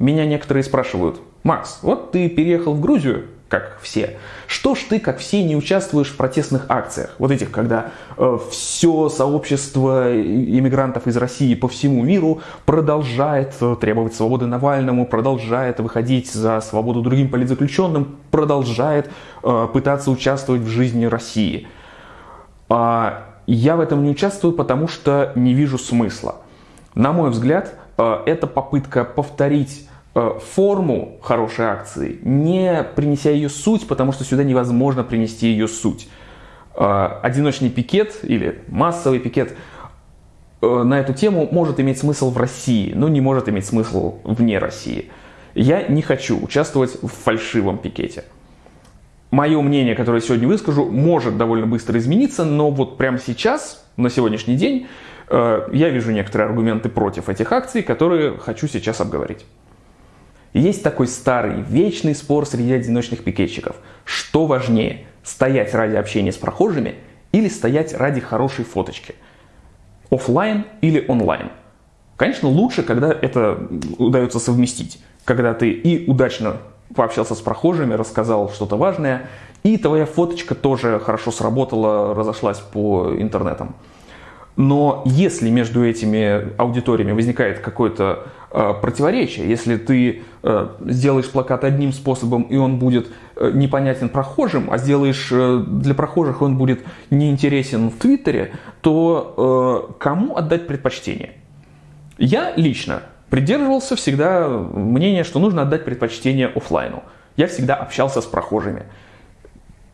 Меня некоторые спрашивают, Макс, вот ты переехал в Грузию, как все. Что ж ты, как все, не участвуешь в протестных акциях? Вот этих, когда э, все сообщество иммигрантов из России по всему миру продолжает э, требовать свободы Навальному, продолжает выходить за свободу другим политзаключенным, продолжает э, пытаться участвовать в жизни России. А я в этом не участвую, потому что не вижу смысла. На мой взгляд, э, это попытка повторить форму хорошей акции, не принеся ее суть, потому что сюда невозможно принести ее суть. Э, одиночный пикет или массовый пикет э, на эту тему может иметь смысл в России, но не может иметь смысл вне России. Я не хочу участвовать в фальшивом пикете. Мое мнение, которое сегодня выскажу, может довольно быстро измениться, но вот прямо сейчас, на сегодняшний день, я вижу некоторые аргументы против этих акций, которые хочу сейчас обговорить. Есть такой старый, вечный спор среди одиночных пикетчиков. Что важнее, стоять ради общения с прохожими или стоять ради хорошей фоточки? Оффлайн или онлайн? Конечно, лучше, когда это удается совместить. Когда ты и удачно пообщался с прохожими, рассказал что-то важное, и твоя фоточка тоже хорошо сработала, разошлась по интернетам. Но если между этими аудиториями возникает какое-то э, противоречие, если ты э, сделаешь плакат одним способом, и он будет э, непонятен прохожим, а сделаешь э, для прохожих, он будет неинтересен в Твиттере, то э, кому отдать предпочтение? Я лично придерживался всегда мнения, что нужно отдать предпочтение офлайну. Я всегда общался с прохожими.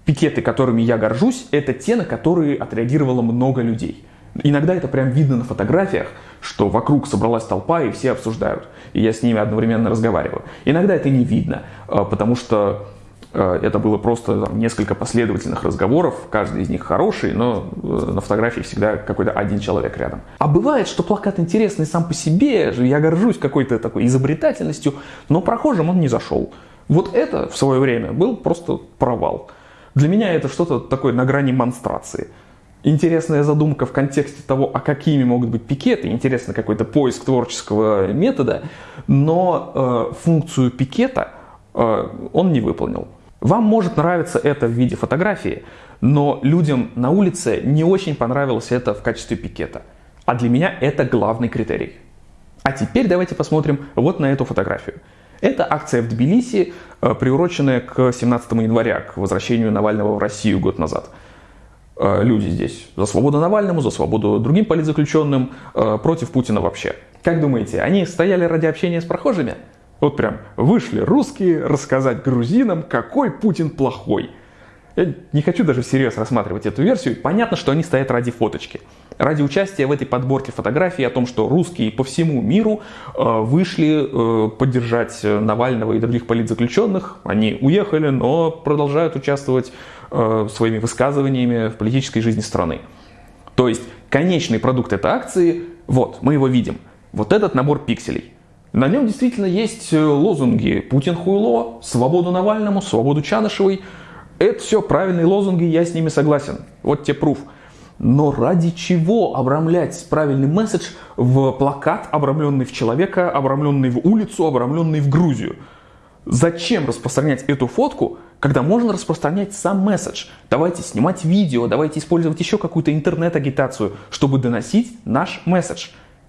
Пикеты, которыми я горжусь, это те, на которые отреагировало много людей – Иногда это прям видно на фотографиях, что вокруг собралась толпа и все обсуждают. И я с ними одновременно разговариваю. Иногда это не видно, а, потому что а, это было просто там, несколько последовательных разговоров, каждый из них хороший, но э, на фотографии всегда какой-то один человек рядом. А бывает, что плакат интересный сам по себе, я горжусь какой-то такой изобретательностью, но прохожим он не зашел. Вот это в свое время был просто провал. Для меня это что-то такое на грани монстрации интересная задумка в контексте того, а какими могут быть пикеты, интересно какой-то поиск творческого метода, но э, функцию пикета э, он не выполнил. Вам может нравиться это в виде фотографии, но людям на улице не очень понравилось это в качестве пикета. А для меня это главный критерий. А теперь давайте посмотрим вот на эту фотографию. Это акция в Тбилиси, э, приуроченная к 17 января, к возвращению Навального в Россию год назад. Э, люди здесь за свободу Навальному, за свободу другим политзаключенным, э, против Путина вообще. Как думаете, они стояли ради общения с прохожими? Вот прям вышли русские рассказать грузинам, какой Путин плохой. Я не хочу даже всерьез рассматривать эту версию. Понятно, что они стоят ради фоточки. Ради участия в этой подборке фотографий о том, что русские по всему миру э, вышли поддержать Навального и других политзаключенных. Они уехали, но продолжают участвовать Э, своими высказываниями в политической жизни страны. То есть конечный продукт этой акции, вот, мы его видим. Вот этот набор пикселей. На нем действительно есть э, лозунги «Путин хуйло», «Свободу Навальному», «Свободу Чанышевой». Это все правильные лозунги, я с ними согласен. Вот те пруф. Но ради чего обрамлять правильный месседж в плакат, обрамленный в человека, обрамленный в улицу, обрамленный в Грузию? Зачем распространять эту фотку, когда можно распространять сам месседж? Давайте снимать видео, давайте использовать еще какую-то интернет-агитацию, чтобы доносить наш месседж.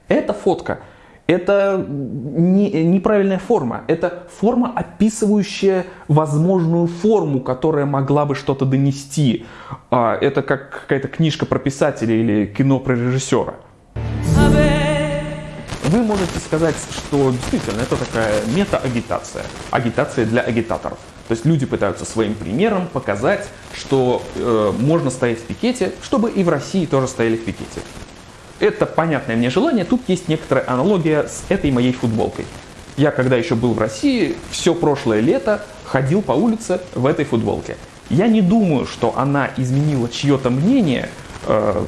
Эта фотка это не, неправильная форма. Это форма, описывающая возможную форму, которая могла бы что-то донести. А, это как какая-то книжка про писателя или кино про режиссера. Вы можете сказать, что действительно это такая мета-агитация. Агитация для агитаторов. То есть люди пытаются своим примером показать, что э, можно стоять в пикете, чтобы и в России тоже стояли в пикете. Это понятное мне желание. Тут есть некоторая аналогия с этой моей футболкой. Я, когда еще был в России, все прошлое лето ходил по улице в этой футболке. Я не думаю, что она изменила чье-то мнение Э,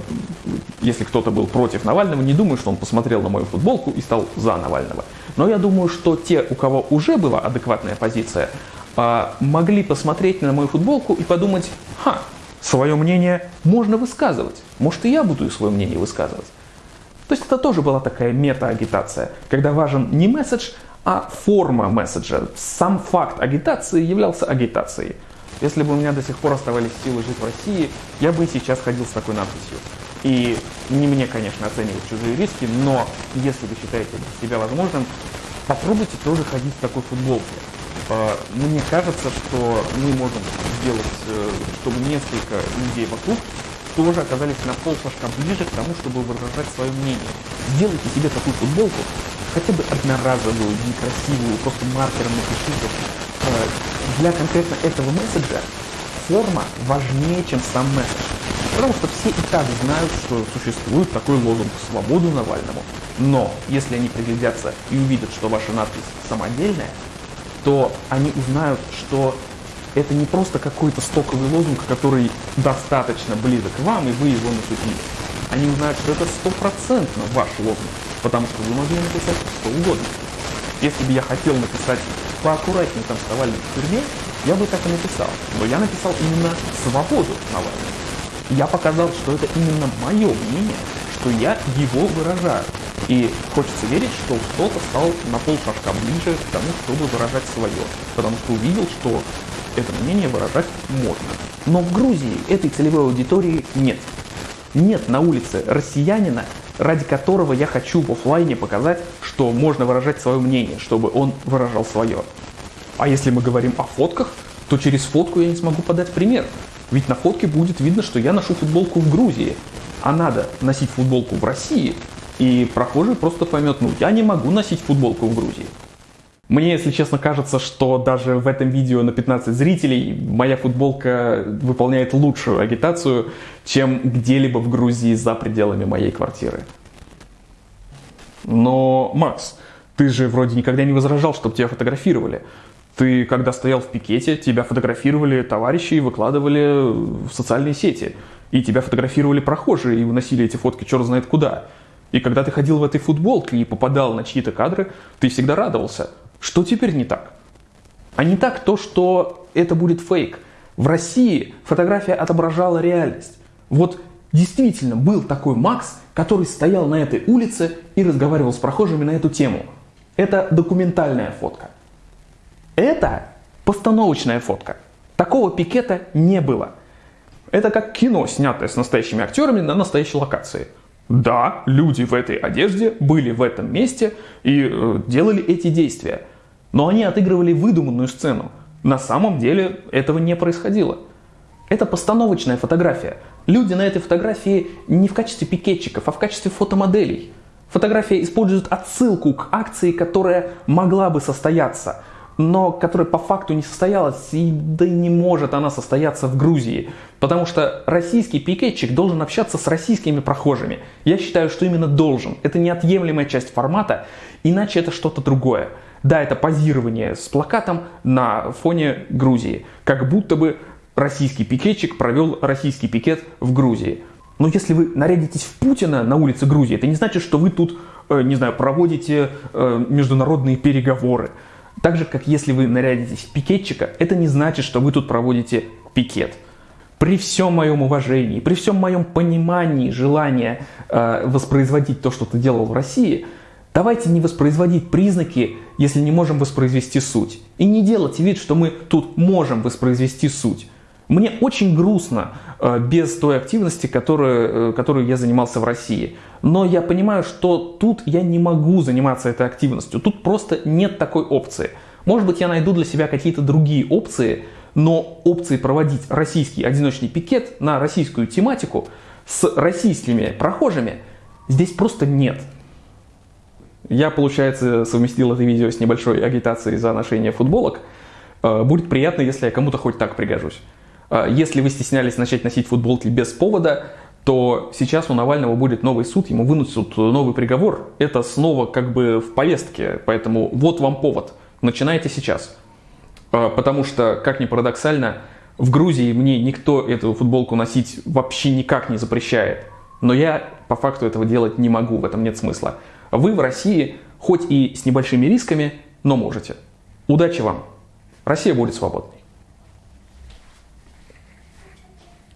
если кто-то был против Навального, не думаю, что он посмотрел на мою футболку и стал за Навального. Но я думаю, что те, у кого уже была адекватная позиция, э, могли посмотреть на мою футболку и подумать, ха, свое мнение можно высказывать. Может, и я буду свое мнение высказывать. То есть это тоже была такая мета-агитация, когда важен не месседж, а форма месседжа. Сам факт агитации являлся агитацией. Если бы у меня до сих пор оставались силы жить в России, я бы и сейчас ходил с такой надписью. И не мне, конечно, оценивать чужие риски, но если вы считаете себя возможным, попробуйте тоже ходить в такой футболке. А, мне кажется, что мы можем сделать, э, чтобы несколько людей вокруг тоже оказались на полшажка ближе к тому, чтобы выражать свое мнение. Сделайте себе такую футболку, хотя бы одноразовую, некрасивую, просто маркером напишите. А, для конкретно этого месседжа форма важнее, чем сам месседж. Потому что все и так знают, что существует такой лозунг «Свободу Навальному». Но если они приглядятся и увидят, что ваша надпись самодельная, то они узнают, что это не просто какой-то стоковый лозунг, который достаточно близок к вам, и вы его накупили. Они узнают, что это стопроцентно ваш лозунг, потому что вы могли написать что угодно. Если бы я хотел написать поаккуратнее там с Навальным в тюрьме, я бы так и написал. Но я написал именно «свободу Навального». Я показал, что это именно мое мнение, что я его выражаю. И хочется верить, что кто-то стал на полшажка ближе к тому, чтобы выражать свое. Потому что увидел, что это мнение выражать можно. Но в Грузии этой целевой аудитории нет. Нет на улице россиянина, ради которого я хочу в офлайне показать, что можно выражать свое мнение, чтобы он выражал свое. А если мы говорим о фотках, то через фотку я не смогу подать пример. Ведь на фотке будет видно, что я ношу футболку в Грузии. А надо носить футболку в России, и прохожий просто поймет, ну я не могу носить футболку в Грузии. Мне, если честно, кажется, что даже в этом видео на 15 зрителей моя футболка выполняет лучшую агитацию, чем где-либо в Грузии за пределами моей квартиры. Но, Макс, ты же вроде никогда не возражал, чтобы тебя фотографировали. Ты, когда стоял в пикете, тебя фотографировали товарищи и выкладывали в социальные сети. И тебя фотографировали прохожие и выносили эти фотки черт знает куда. И когда ты ходил в этой футболке и попадал на чьи-то кадры, ты всегда радовался. Что теперь не так? А не так то, что это будет фейк. В России фотография отображала реальность. Вот действительно был такой Макс, который стоял на этой улице и разговаривал с прохожими на эту тему. Это документальная фотка. Это постановочная фотка. Такого пикета не было. Это как кино, снятое с настоящими актерами на настоящей локации. Да, люди в этой одежде были в этом месте и э, делали эти действия. Но они отыгрывали выдуманную сцену. На самом деле этого не происходило. Это постановочная фотография. Люди на этой фотографии не в качестве пикетчиков, а в качестве фотомоделей. Фотография использует отсылку к акции, которая могла бы состояться – но которая по факту не состоялась, и да и не может она состояться в Грузии. Потому что российский пикетчик должен общаться с российскими прохожими. Я считаю, что именно должен. Это неотъемлемая часть формата, иначе это что-то другое. Да, это позирование с плакатом на фоне Грузии. Как будто бы российский пикетчик провел российский пикет в Грузии. Но если вы нарядитесь в Путина на улице Грузии, это не значит, что вы тут, э, не знаю, проводите э, международные переговоры. Так же, как если вы нарядитесь в пикетчика, это не значит, что вы тут проводите пикет. При всем моем уважении, при всем моем понимании желания э, воспроизводить то, что ты делал в России, давайте не воспроизводить признаки, если не можем воспроизвести суть. И не делать вид, что мы тут можем воспроизвести суть. Мне очень грустно э, без той активности, которую, э, которую я занимался в России. Но я понимаю, что тут я не могу заниматься этой активностью. Тут просто нет такой опции. Может быть, я найду для себя какие-то другие опции, но опции проводить российский одиночный пикет на российскую тематику с российскими прохожими здесь просто нет. Я, получается, совместил это видео с небольшой агитацией за ношение футболок. Э, будет приятно, если я кому-то хоть так пригожусь. А, если вы стеснялись начать носить футболки без повода, то сейчас у Навального будет новый суд, ему вынесут новый приговор. Это снова как бы в повестке, поэтому вот вам повод. Начинайте сейчас. А, потому что, как ни парадоксально, в Грузии мне никто эту футболку носить вообще никак не запрещает. Но я по факту этого делать не могу, в этом нет смысла. Вы в России, хоть и с небольшими рисками, но можете. Удачи вам! Россия будет свободной.